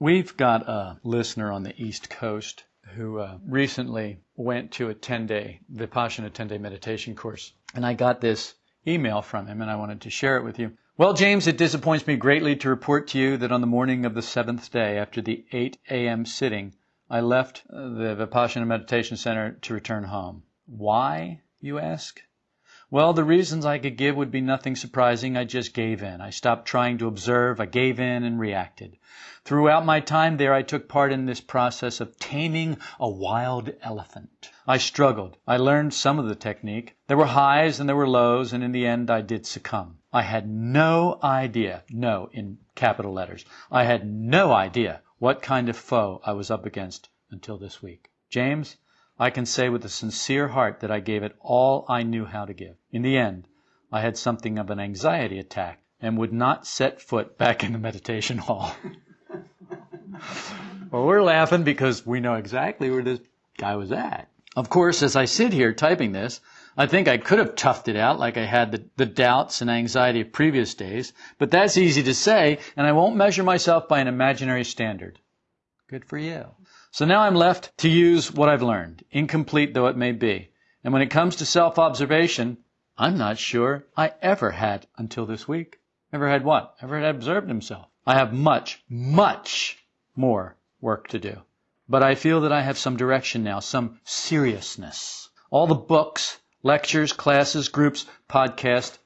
We've got a listener on the East Coast who uh, recently went to a 10 day Vipassana 10 day meditation course. And I got this email from him and I wanted to share it with you. Well, James, it disappoints me greatly to report to you that on the morning of the seventh day after the 8 a.m. sitting, I left the Vipassana Meditation Center to return home. Why, you ask? Well, the reasons I could give would be nothing surprising. I just gave in. I stopped trying to observe. I gave in and reacted. Throughout my time there, I took part in this process of taming a wild elephant. I struggled. I learned some of the technique. There were highs and there were lows, and in the end I did succumb. I had no idea, no in capital letters, I had no idea what kind of foe I was up against until this week. James, I can say with a sincere heart that I gave it all I knew how to give. In the end, I had something of an anxiety attack and would not set foot back in the meditation hall. well, we're laughing because we know exactly where this guy was at. Of course, as I sit here typing this, I think I could have toughed it out like I had the, the doubts and anxiety of previous days, but that's easy to say, and I won't measure myself by an imaginary standard. Good for you. So now I'm left to use what I've learned, incomplete though it may be. And when it comes to self-observation, I'm not sure I ever had until this week. Ever had what? Ever had observed himself. I have much, much more work to do. But I feel that I have some direction now, some seriousness. All the books, lectures, classes, groups, podcast,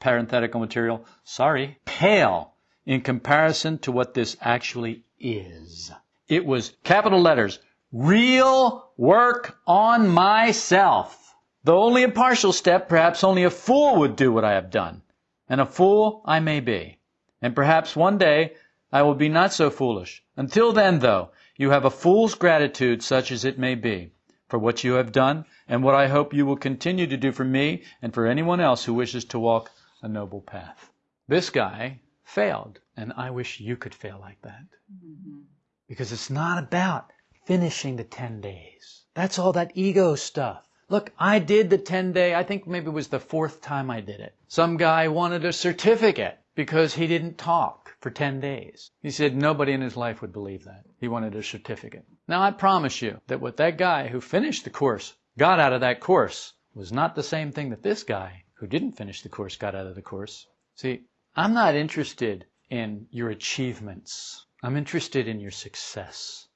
parenthetical material, sorry, pale in comparison to what this actually is. It was capital letters, real work on myself. Though only a partial step, perhaps only a fool would do what I have done. And a fool I may be. And perhaps one day I will be not so foolish. Until then, though, you have a fool's gratitude, such as it may be, for what you have done, and what I hope you will continue to do for me and for anyone else who wishes to walk a noble path. This guy failed, and I wish you could fail like that. Mm-hmm. Because it's not about finishing the 10 days. That's all that ego stuff. Look, I did the 10 day, I think maybe it was the fourth time I did it. Some guy wanted a certificate because he didn't talk for 10 days. He said nobody in his life would believe that. He wanted a certificate. Now I promise you that what that guy who finished the course got out of that course was not the same thing that this guy who didn't finish the course got out of the course. See, I'm not interested in your achievements. I'm interested in your success.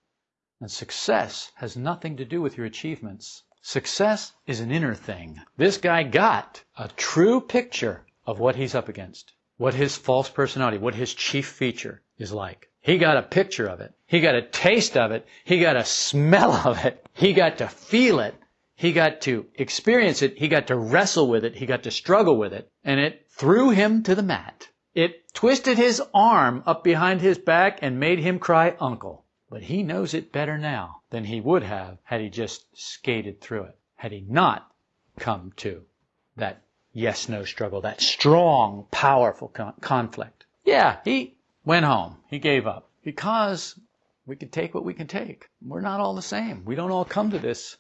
And success has nothing to do with your achievements. Success is an inner thing. This guy got a true picture of what he's up against, what his false personality, what his chief feature is like. He got a picture of it. He got a taste of it. He got a smell of it. He got to feel it. He got to experience it. He got to wrestle with it. He got to struggle with it. And it threw him to the mat. It twisted his arm up behind his back and made him cry uncle. But he knows it better now than he would have had he just skated through it, had he not come to that yes no struggle, that strong, powerful con- conflict. Yeah, he went home. He gave up because we can take what we can take. We're not all the same. We don't all come to this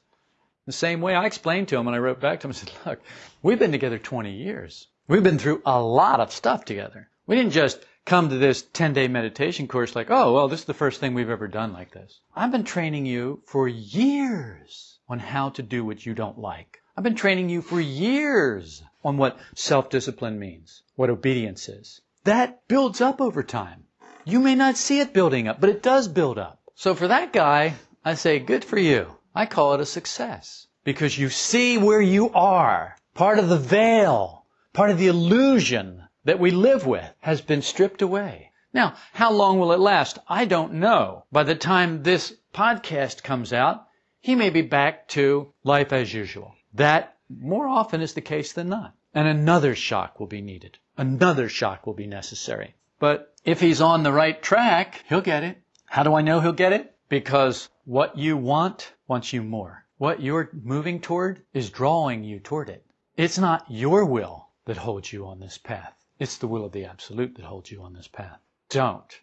the same way. I explained to him and I wrote back to him, and said, look, we've been together 20 years. We've been through a lot of stuff together. We didn't just come to this 10 day meditation course like, oh, well, this is the first thing we've ever done like this. I've been training you for years on how to do what you don't like. I've been training you for years on what self discipline means, what obedience is. That builds up over time. You may not see it building up, but it does build up. So for that guy, I say, good for you. I call it a success because you see where you are. Part of the veil Part of the illusion that we live with has been stripped away. Now, how long will it last? I don't know. By the time this podcast comes out, he may be back to life as usual. That more often is the case than not. And another shock will be needed. Another shock will be necessary. But if he's on the right track, he'll get it. How do I know he'll get it? Because what you want wants you more. What you're moving toward is drawing you toward it. It's not your will that holds you on this path. It's the will of the Absolute that holds you on this path. Don't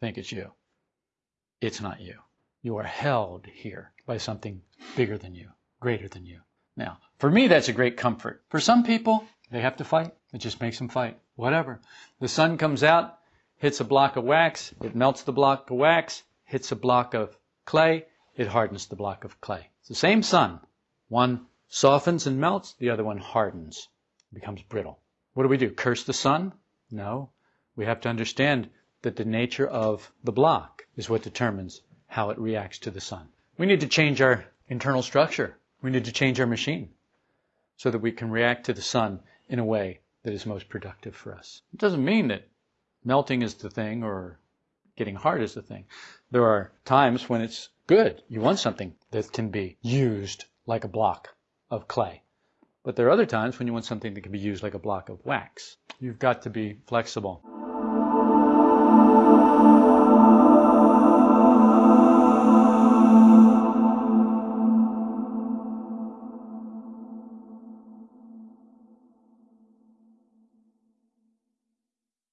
think it's you. It's not you. You are held here by something bigger than you, greater than you. Now, for me, that's a great comfort. For some people, they have to fight. It just makes them fight. Whatever. The sun comes out hits a block of wax, it melts the block of wax, hits a block of clay, it hardens the block of clay. It's the same sun. One softens and melts, the other one hardens, becomes brittle. What do we do? Curse the sun? No. We have to understand that the nature of the block is what determines how it reacts to the sun. We need to change our internal structure. We need to change our machine so that we can react to the sun in a way that is most productive for us. It doesn't mean that melting is the thing or getting hard is the thing. There are times when it's good. You want something that can be used like a block of clay. But there are other times when you want something that can be used like a block of wax. You've got to be flexible.